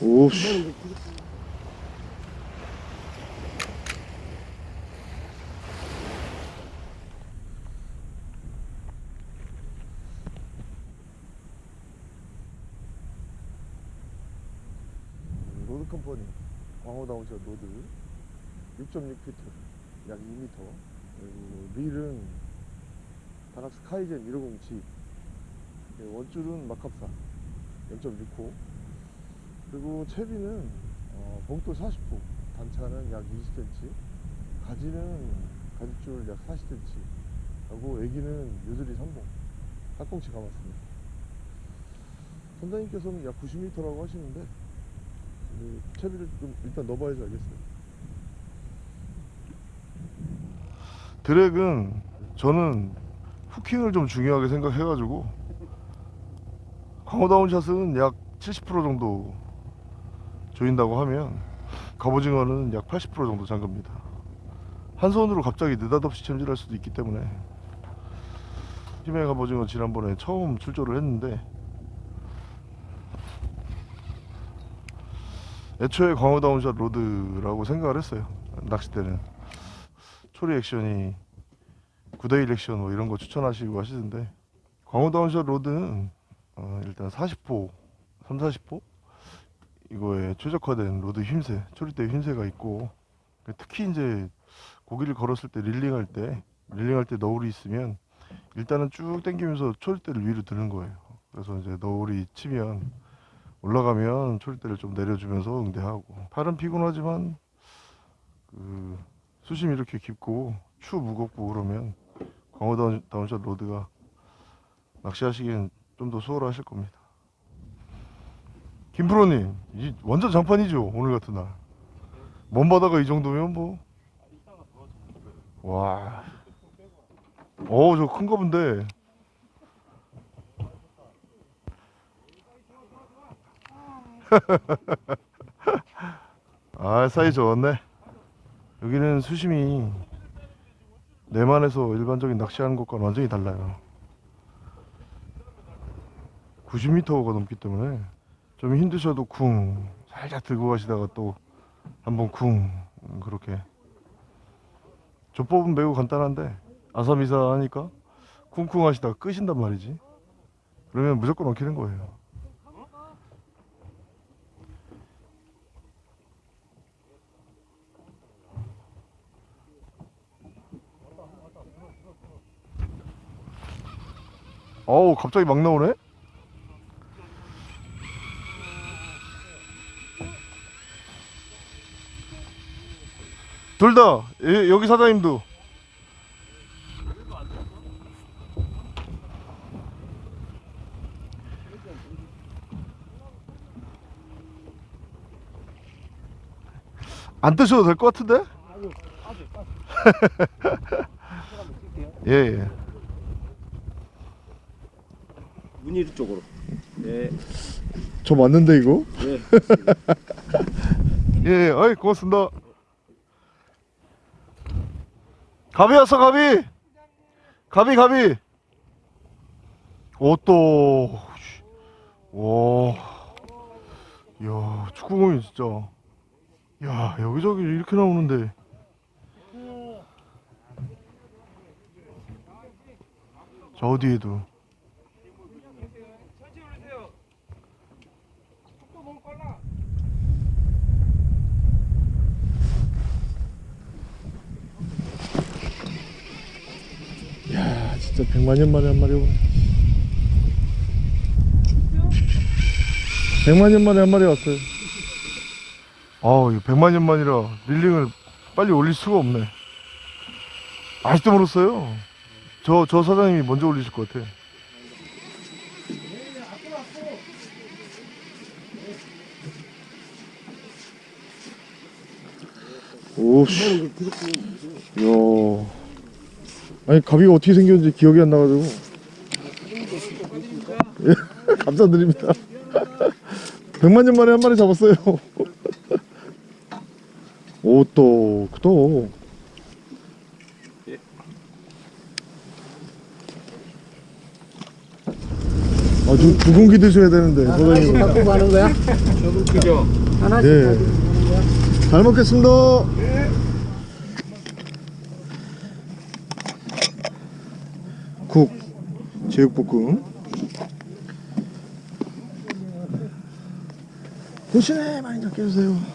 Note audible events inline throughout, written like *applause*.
오 씨. 로드 컴퍼니 광호 다운샷 로드 6.6피트 약 2m 그리고 릴은 다락스 카이젠 1507 원줄은 마캅사. 0.6호. 그리고 채비는 어, 봉돌 40호. 단차는 약 20cm 가지는 가지줄 약 40cm 하고 애기는 요들이 3봉 팔꿈치 감았습니다. 선장님께서는 약 90m라고 하시는데 그 채비를 좀 일단 넣어봐야지 알겠어요. drag은 저는 hooking을 좀 중요하게 생각해가지고 광어down shot은 약 70% 정도 조인다고 하면 갑오징어는 약 80% 정도 잠깁니다. 한 손으로 갑자기 느닷없이 챔질할 수도 있기 때문에 힘의 갑오징어 지난번에 처음 출조를 했는데 애초에 광어down shot rod라고 생각을 했어요. 낚싯대는. 초리 액션이 9대1 액션 뭐 이런 거 추천하시고 하시던데 광어down shot rod는 어, 일단 40호 3, 40호 이거에 최적화된 rod 힘새 초리대 힘새가 있고 특히 이제 고기를 걸었을 때 reeling할 때 reeling할 때 너울이 있으면 일단은 쭉 당기면서 초리대를 위로 드는 거예요. 그래서 이제 너울이 치면 올라가면 초리대를 좀 내려주면서 응대하고. 팔은 피곤하지만 그 수심이 이렇게 깊고 추 무겁고 그러면 광어 down- down shot rod가 낚시하시기엔 좀 더 수월하실 겁니다 김프로님 이 완전 장판이죠 오늘 같은 날 먼 바다가 이 정도면 뭐 와. 어, 저 큰가 본데. *laughs* 아, 사이 좋았네. 여기는 수심이 내만에서 일반적인 낚시하는 것과는 완전히 달라요. 90m가 넘기 때문에 좀 힘드셔도 쿵 살짝 들고 가시다가 또 한번 쿵 그렇게. 조법은 매우 간단한데 아사미사 하니까 쿵쿵 하시다가 끄신단 말이지. 그러면 무조건 엉키는 거예요 어우 갑자기 막 나오네 둘 다 여기 사장님도 안 뜨셔도 될 것 같은데? *laughs* 예, 예. 문일 쪽으로. 네. 저 맞는데 이거? 네. 예, *laughs* 예. 어이 고맙습니다. 가비 왔어 가비. 가비 가비. 오또. 와. 야 축구공이 진짜. 야 여기저기 이렇게 나오는데. 저 어디에도. 진짜 백만년 만에 한 마리 오네. 백만년 만에 한 마리 왔어요. 아우 이거 백만년 만이라 릴링을 빨리 올릴 수가 없네. 아직도 멀었어요. 저, 저 사장님이 먼저 올리실 것 같아. 오씨. 야 아니 가비가 어떻게 생겼는지 기억이 안 나가지고 예, *laughs* 감사드립니다 *laughs* 100만 년 만에 한 마리 잡았어요 *laughs* 오또 또. 아주 두 공기 드셔야 되는데 아, 하나씩 갖고 가는 거야? 저거 그죠? 하나씩 네. 잘 먹겠습니다 국, 제육볶음. 대신에 많이 잡게 해주세요.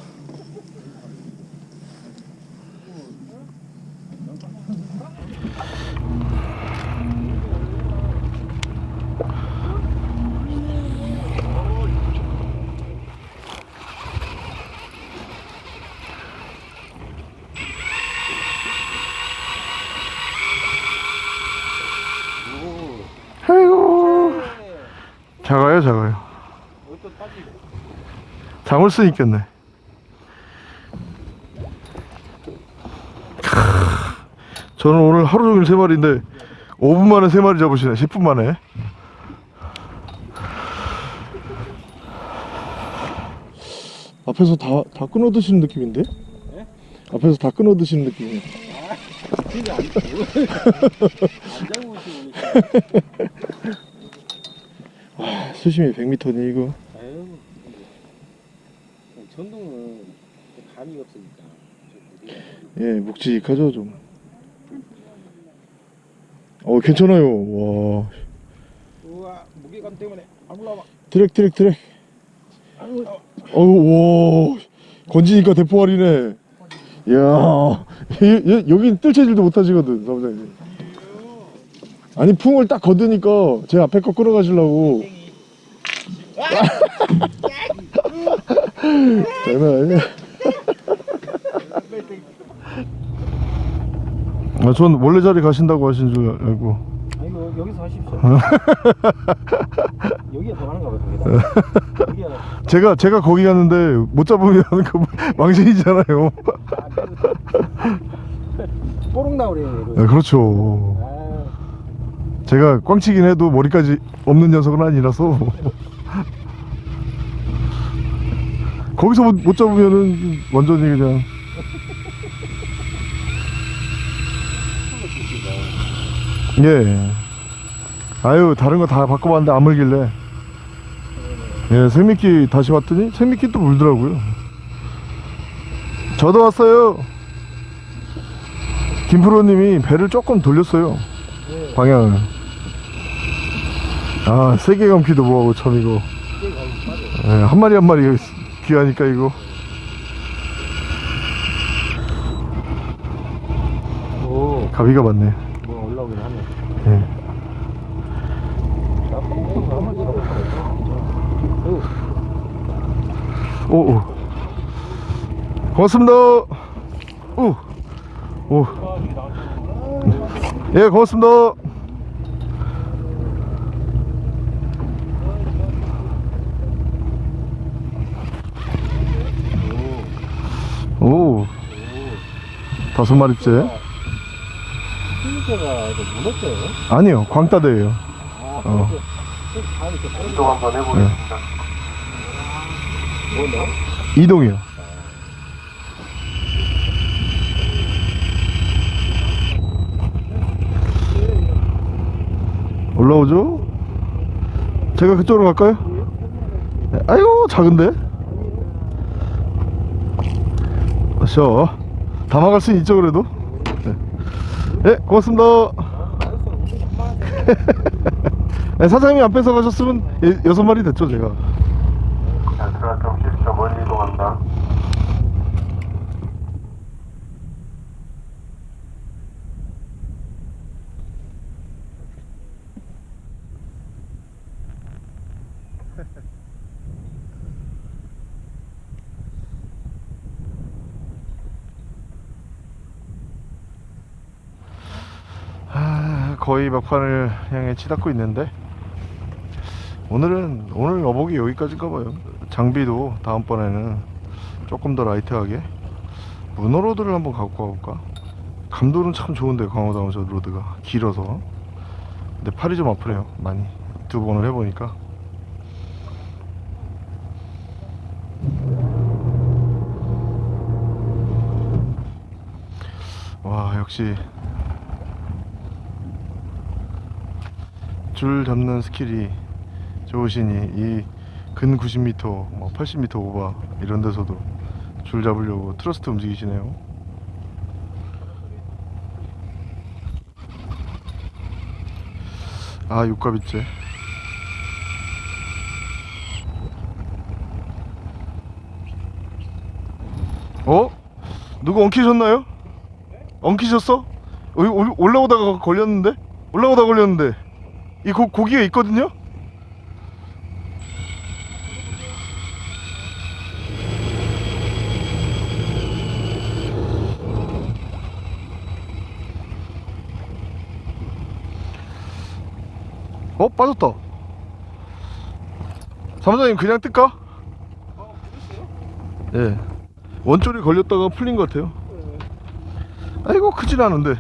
작아요, 작아요. 장을 수 있겠네. 크, 저는 오늘 하루 종일 세 마리인데 5분 만에 세 마리 잡으시네. 10분 만에. 앞에서 다, 다 끊어 드시는 느낌인데? 앞에서 다 끊어 드시는 느낌이에요. 진짜 안 있으니까. *laughs* 와, 수심이 100m네, 이거. 아유, 전동은 감이 없으니까. 예, 묵직하죠, 좀. 어, 괜찮아요. 와. 우와, 무게감 때문에 안 올라와. 드랙, 드랙, 드랙. 어우, 와. 건지니까 대포알이네. 이야. 여- 여- 여긴 뜰채질도 못 하시거든, 사무장님. 아니, 풍을 딱 거두니까 제 앞에 거 끌어가시려고. 장난 *laughs* 아니야. 아, 전 원래 자리 가신다고 하신 줄 알고. 아니, 뭐, 여기서 하십시오. *laughs* 여기가 더 많은가 봐요, 여기가. *laughs* 제가 제가 거기 갔는데 못 잡으면 그 망신이잖아요. 뽀록 나오래요, 네. 그렇죠. 아, 제가 꽝치긴 해도 머리까지 없는 녀석은 아니라서 거기서 못, 못 잡으면은 완전히 그냥 예. 아유 다른 거 다 바꿔봤는데 안 물길래 예 생미끼 다시 왔더니 생미끼 또 물더라고요. 저도 왔어요. 김프로님이 배를 조금 돌렸어요. 방향을. 아, 세게 감기도 뭐하고 참 이거. 예, 한 마리 한 마리 귀하니까 이거. 오, 가비가 많네. 뭐 올라오긴 하네. 예. 잡아볼까요? 오, 오. 고맙습니다. 오. 오. 예, 고맙습니다. 오. 다섯 마리째. 힘새가 이거 무겁어요. 아니요, 광따대예요. 아, 어. 다음에 이렇게 빠르게 네. 뭐냐? 이동이요. 올라오죠? 제가 그쪽으로 갈까요? 네, 아이고 작은데? 쉬어 담아갈 수 있죠 그래도? 네, 네 고맙습니다 네, 사장님이 안 뺏어 가셨으면 예, 여섯 마리 됐죠 제가 자, 들어갈 때 혹시 저 멀리 이동한다. 아, *laughs* 거의 막판을 향해 치닫고 있는데 오늘은 오늘 어복이 여기까지인가 봐요. 장비도 다음번에는 조금 더 라이트하게 문어로드를 한번 갖고 가볼까? 감도는 참 좋은데 광어다운저 로드가 길어서. 근데 팔이 좀 아프네요 많이. 두 번을 해보니까. 와 역시 줄 잡는 스킬이 좋으시니 이 근 90m, 뭐 80m 오바 이런 데서도 줄 잡으려고 트러스트 움직이시네요. 아 육갑이째. 어? 누구 엉키셨나요? 엉키셨어? 올- 올라오다가 걸렸는데? 올라오다 걸렸는데 이 고, 고기가 있거든요? 어? 빠졌다 사무장님 그냥 뜰까? 예 원줄이 걸렸다가 풀린 것 같아요 아이고 크진 않은데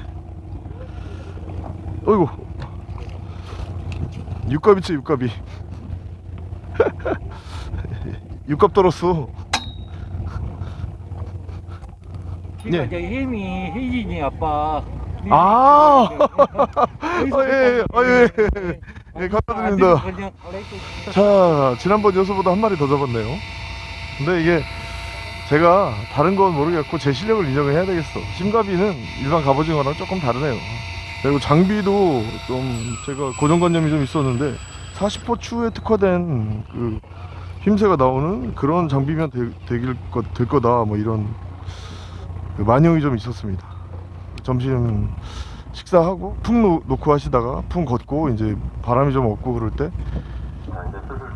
어이구 육갑이지 육갑이 *laughs* 육갑 떨었어 예. 이제 힘이 혜진이 아빠. 아 거기서 아, 예, 예. 아, 예, 예. 예, 감사드립니다. 그냥 가만히 자 지난번 여수보다 한 마리 더 잡았네요 근데 이게 제가 다른 건 모르겠고 제 실력을 인정을 해야 되겠어 심가비는 일반 갑오징어랑 조금 다르네요 그리고 장비도 좀 제가 고정관념이 좀 있었는데 40호 추에 특화된 그 힘새가 나오는 그런 장비면 되, 될, 거, 될 거다 뭐 이런 그 만용이 좀 있었습니다 점심 식사하고 풍 놓, 놓고 하시다가 풍 걷고 이제 바람이 좀 없고 그럴 때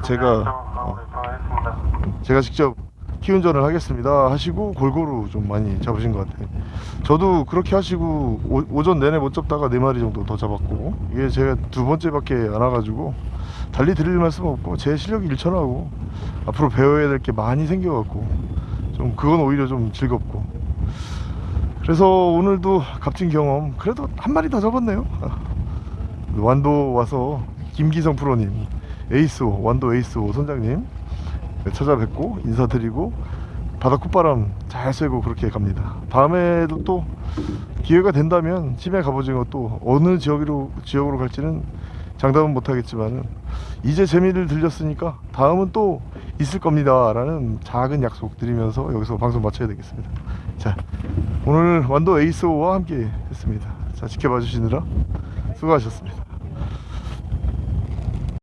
제가-. 제가 직접 키운전을 하겠습니다 하시고 골고루 좀 많이 잡으신 것 같아요. 저도 그렇게 하시고 오, 전 내내 못 잡다가 네 마리 정도 더 잡았고 이게 제가 두 번째밖에 안 와가지고 달리 드릴 말씀 없고 제 실력이 일천하고 앞으로 배워야 될 게 많이 생겨갖고 좀 그건 오히려 좀 즐겁고. 그래서 오늘도 값진 경험 그래도 한 마리 더 잡았네요. *laughs* 완도 와서 김기성 프로님 에이스오 완도 에이스오 선장님 네, 찾아뵙고 인사드리고 바다 콧바람 잘 쐬고 그렇게 갑니다. 다음에도 또 기회가 된다면 치매 갑오징어 또 어느 지역으로 지역으로 갈지는 장담은 못하겠지만은 이제 재미를 들렸으니까 다음은 또 있을 겁니다 라는 작은 약속 드리면서 여기서 방송 마쳐야 되겠습니다. 자 오늘 완도 에이스오와 함께 했습니다. 자 지켜봐 주시느라 수고하셨습니다.